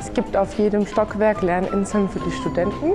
Es gibt auf jedem Stockwerk Lerninseln für die Studenten.